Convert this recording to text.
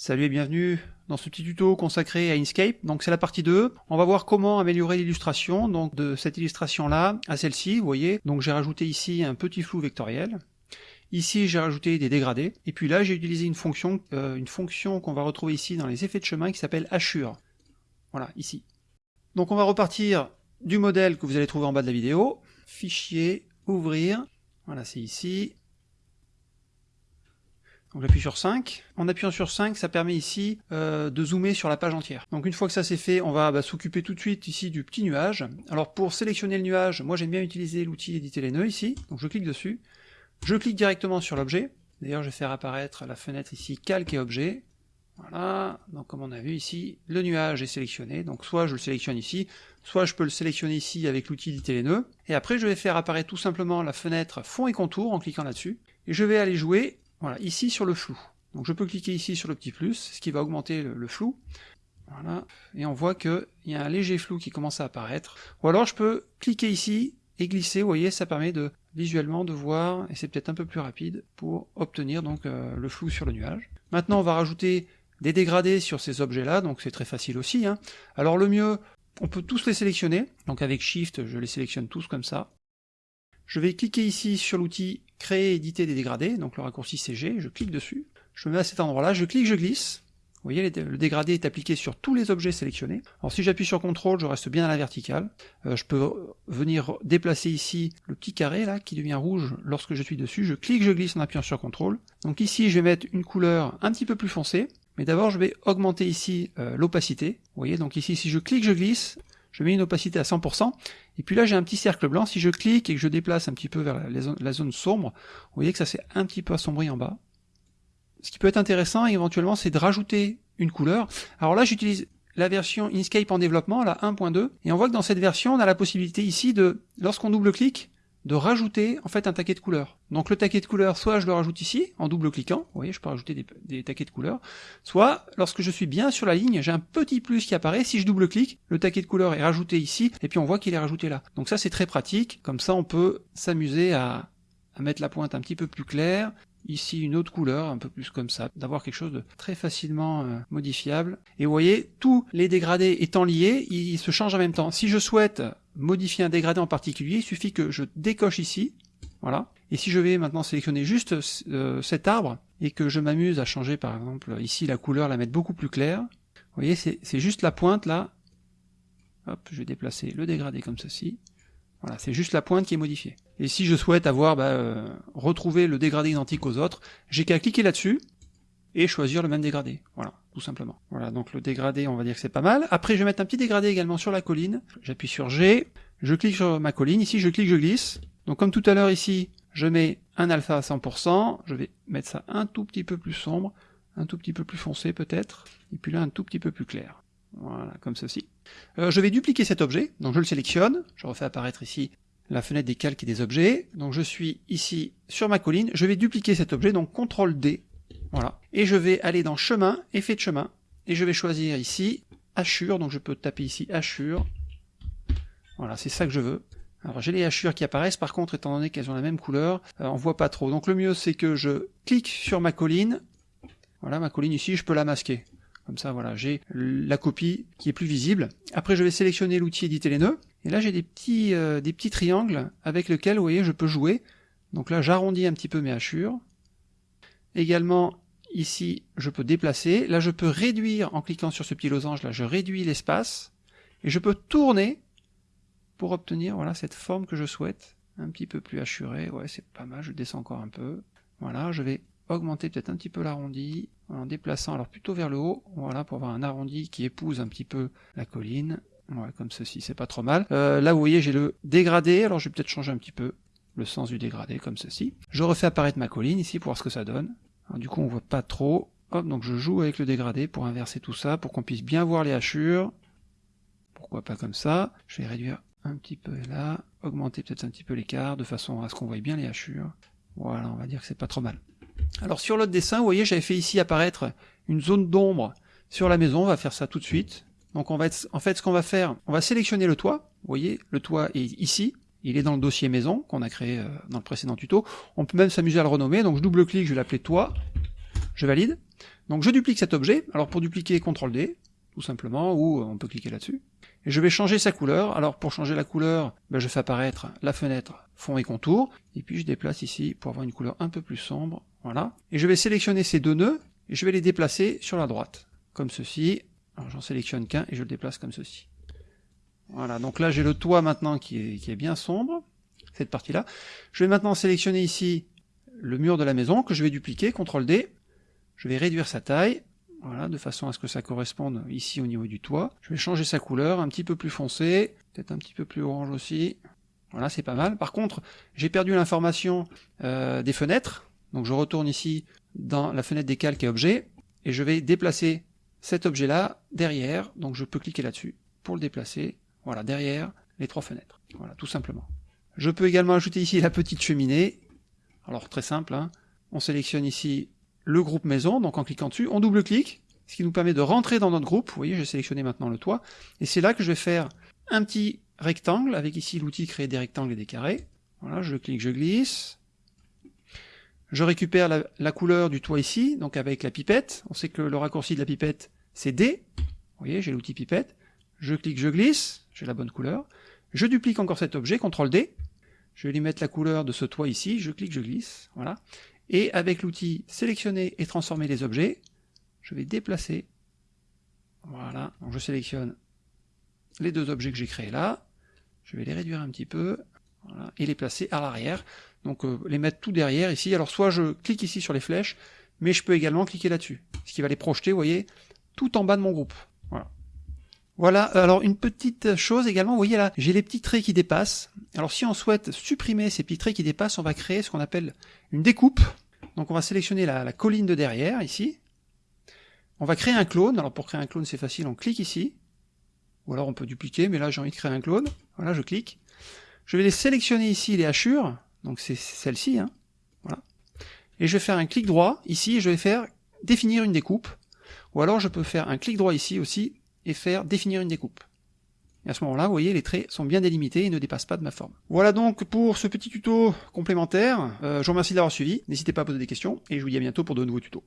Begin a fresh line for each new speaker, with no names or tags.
Salut et bienvenue dans ce petit tuto consacré à Inkscape. Donc c'est la partie 2. On va voir comment améliorer l'illustration donc de cette illustration là à celle-ci, vous voyez. Donc j'ai rajouté ici un petit flou vectoriel. Ici j'ai rajouté des dégradés et puis là j'ai utilisé une fonction euh, une fonction qu'on va retrouver ici dans les effets de chemin qui s'appelle hachure. Voilà, ici. Donc on va repartir du modèle que vous allez trouver en bas de la vidéo. Fichier, ouvrir. Voilà, c'est ici. Donc j'appuie sur 5. En appuyant sur 5, ça permet ici euh, de zoomer sur la page entière. Donc une fois que ça c'est fait, on va bah, s'occuper tout de suite ici du petit nuage. Alors pour sélectionner le nuage, moi j'aime bien utiliser l'outil éditer les nœuds ici. Donc je clique dessus. Je clique directement sur l'objet. D'ailleurs je vais faire apparaître la fenêtre ici calque et objet. Voilà, donc comme on a vu ici, le nuage est sélectionné, donc soit je le sélectionne ici, soit je peux le sélectionner ici avec l'outil éditer les nœuds, et après je vais faire apparaître tout simplement la fenêtre fond et contour en cliquant là-dessus, et je vais aller jouer voilà, ici sur le flou. Donc je peux cliquer ici sur le petit plus, ce qui va augmenter le, flou. Voilà, et on voit qu'il y a un léger flou qui commence à apparaître. Ou alors je peux cliquer ici et glisser, vous voyez, ça permet de visuellement de voir, et c'est peut-être un peu plus rapide, pour obtenir donc euh, le flou sur le nuage. Maintenant on va rajouter des dégradés sur ces objets-là, donc c'est très facile aussi. Hein. Alors le mieux, on peut tous les sélectionner, donc avec Shift je les sélectionne tous comme ça. Je vais cliquer ici sur l'outil créer, éditer des dégradés, donc le raccourci CG, je clique dessus, je me mets à cet endroit-là, je clique, je glisse, vous voyez, le dégradé est appliqué sur tous les objets sélectionnés. Alors si j'appuie sur CTRL, je reste bien à la verticale. Euh, je peux venir déplacer ici le petit carré là, qui devient rouge lorsque je suis dessus. Je clique, je glisse en appuyant sur CTRL. Donc ici, je vais mettre une couleur un petit peu plus foncée. Mais d'abord, je vais augmenter ici euh, l'opacité. Vous voyez, donc ici, si je clique, je glisse, je mets une opacité à 100%, et puis là j'ai un petit cercle blanc, si je clique et que je déplace un petit peu vers la, zone, sombre, vous voyez que ça s'est un petit peu assombri en bas. Ce qui peut être intéressant éventuellement c'est de rajouter une couleur. Alors là j'utilise la version Inkscape en développement, la 1.2, et on voit que dans cette version on a la possibilité ici de, lorsqu'on double-clique, de rajouter en fait un taquet de couleurs. Donc le taquet de couleurs, soit je le rajoute ici, en double-cliquant, vous voyez, je peux rajouter des, taquets de couleurs, soit lorsque je suis bien sur la ligne, j'ai un petit plus qui apparaît, si je double-clique, le taquet de couleurs est rajouté ici, et puis on voit qu'il est rajouté là. Donc ça c'est très pratique, comme ça on peut s'amuser à, à mettre la pointe un petit peu plus claire, ici une autre couleur, un peu plus comme ça, d'avoir quelque chose de très facilement euh, modifiable. Et vous voyez, tous les dégradés étant liés, ils se changent en même temps. Si je souhaite modifier un dégradé en particulier, il suffit que je décoche ici, voilà. Et si je vais maintenant sélectionner juste euh, cet arbre, et que je m'amuse à changer par exemple ici la couleur, la mettre beaucoup plus claire, vous voyez, c'est juste la pointe là, hop, je vais déplacer le dégradé comme ceci, voilà, c'est juste la pointe qui est modifiée. Et si je souhaite avoir bah, euh, retrouvé le dégradé identique aux autres, j'ai qu'à cliquer là-dessus et choisir le même dégradé. Voilà, tout simplement. Voilà, donc le dégradé, on va dire que c'est pas mal. Après, je vais mettre un petit dégradé également sur la colline. J'appuie sur G, je clique sur ma colline. Ici, je clique, je glisse. Donc comme tout à l'heure ici, je mets un alpha à 100%. Je vais mettre ça un tout petit peu plus sombre, un tout petit peu plus foncé peut-être, et puis là un tout petit peu plus clair. Voilà, comme ceci. Euh, je vais dupliquer cet objet, donc je le sélectionne, je refais apparaître ici la fenêtre des calques et des objets, donc je suis ici sur ma colline, je vais dupliquer cet objet, donc CTRL D, voilà, et je vais aller dans chemin, effet de chemin, et je vais choisir ici hachure, donc je peux taper ici hachure, voilà, c'est ça que je veux. Alors j'ai les hachures qui apparaissent, par contre, étant donné qu'elles ont la même couleur, euh, on voit pas trop. Donc le mieux c'est que je clique sur ma colline, voilà ma colline ici, je peux la masquer. Comme ça, voilà, j'ai la copie qui est plus visible. Après, je vais sélectionner l'outil éditer les nœuds. Et là, j'ai des petits, euh, des petits triangles avec lesquels, vous voyez, je peux jouer. Donc là, j'arrondis un petit peu mes hachures. Également, ici, je peux déplacer. Là, je peux réduire, en cliquant sur ce petit losange, là, je réduis l'espace. Et je peux tourner pour obtenir, voilà, cette forme que je souhaite. Un petit peu plus hachurée. Ouais, c'est pas mal. Je descends encore un peu. Voilà, je vais augmenter peut-être un petit peu l'arrondi en déplaçant alors plutôt vers le haut, voilà, pour avoir un arrondi qui épouse un petit peu la colline. Ouais, comme ceci, c'est pas trop mal. Euh, là, vous voyez, j'ai le dégradé, alors je vais peut-être changer un petit peu le sens du dégradé, comme ceci. Je refais apparaître ma colline ici pour voir ce que ça donne. Du coup, on voit pas trop. Hop, donc je joue avec le dégradé pour inverser tout ça, pour qu'on puisse bien voir les hachures. Pourquoi pas comme ça Je vais réduire un petit peu là, augmenter peut-être un petit peu l'écart, de façon à ce qu'on voit bien les hachures. Voilà, on va dire que c'est pas trop mal. Alors sur l'autre dessin, vous voyez, j'avais fait ici apparaître une zone d'ombre sur la maison, on va faire ça tout de suite. Donc on va être, en fait, ce qu'on va faire, on va sélectionner le toit. Vous voyez, le toit est ici. Il est dans le dossier maison qu'on a créé euh, dans le précédent tuto. On peut même s'amuser à le renommer. Donc je double-clique, je vais l'appeler toit. je valide. Donc je duplique cet objet, alors pour dupliquer, CTRL D, tout simplement, ou on peut cliquer là-dessus. Et je vais changer sa couleur, alors pour changer la couleur, ben, je fais apparaître la fenêtre fond et contour, et puis je déplace ici pour avoir une couleur un peu plus sombre, voilà. Et je vais sélectionner ces deux nœuds, et je vais les déplacer sur la droite, comme ceci. Alors j'en sélectionne qu'un, et je le déplace comme ceci. Voilà, donc là j'ai le toit maintenant qui est, bien sombre, cette partie-là. Je vais maintenant sélectionner ici le mur de la maison, que je vais dupliquer, CTRL D, je vais réduire sa taille, voilà, de façon à ce que ça corresponde ici au niveau du toit. Je vais changer sa couleur, un petit peu plus foncé, peut-être un petit peu plus orange aussi. Voilà, c'est pas mal. Par contre, j'ai perdu l'information euh, des fenêtres, donc je retourne ici dans la fenêtre des calques et objets, et je vais déplacer cet objet-là derrière, donc je peux cliquer là-dessus pour le déplacer, voilà, derrière les trois fenêtres. Voilà, tout simplement. Je peux également ajouter ici la petite cheminée. Alors très simple, hein. on sélectionne ici le groupe maison, donc en cliquant dessus, on double-clique, ce qui nous permet de rentrer dans notre groupe. Vous voyez, j'ai sélectionné maintenant le toit, et c'est là que je vais faire un petit rectangle, avec ici l'outil créer des rectangles et des carrés. Voilà, je clique, je glisse. Je récupère la, couleur du toit ici, donc avec la pipette. On sait que le raccourci de la pipette, c'est D. Vous voyez, j'ai l'outil pipette. Je clique, je glisse, j'ai la bonne couleur. Je duplique encore cet objet, CTRL D. Je vais lui mettre la couleur de ce toit ici, je clique, je glisse, voilà. Et avec l'outil sélectionner et transformer les objets, je vais déplacer. Voilà, je sélectionne les deux objets que j'ai créés là. Je vais les réduire un petit peu. Et les placer à l'arrière. Donc euh, les mettre tout derrière ici. Alors soit je clique ici sur les flèches, mais je peux également cliquer là-dessus. Ce qui va les projeter, vous voyez, tout en bas de mon groupe. Voilà. Alors une petite chose également, vous voyez là, j'ai les petits traits qui dépassent. Alors si on souhaite supprimer ces petits traits qui dépassent, on va créer ce qu'on appelle une découpe. Donc on va sélectionner la, colline de derrière, ici. On va créer un clone. Alors pour créer un clone, c'est facile, on clique ici. Ou alors on peut dupliquer, mais là j'ai envie de créer un clone. Voilà, je clique. Je vais les sélectionner ici, les hachures. Donc c'est celle-ci. Hein. Voilà. Et je vais faire un clic droit ici, et je vais faire définir une découpe. Ou alors je peux faire un clic droit ici aussi, et faire définir une découpe. Et à ce moment-là, vous voyez, les traits sont bien délimités et ne dépassent pas de ma forme. Voilà donc pour ce petit tuto complémentaire. Euh, je vous remercie d'avoir suivi. N'hésitez pas à poser des questions et je vous dis à bientôt pour de nouveaux tutos.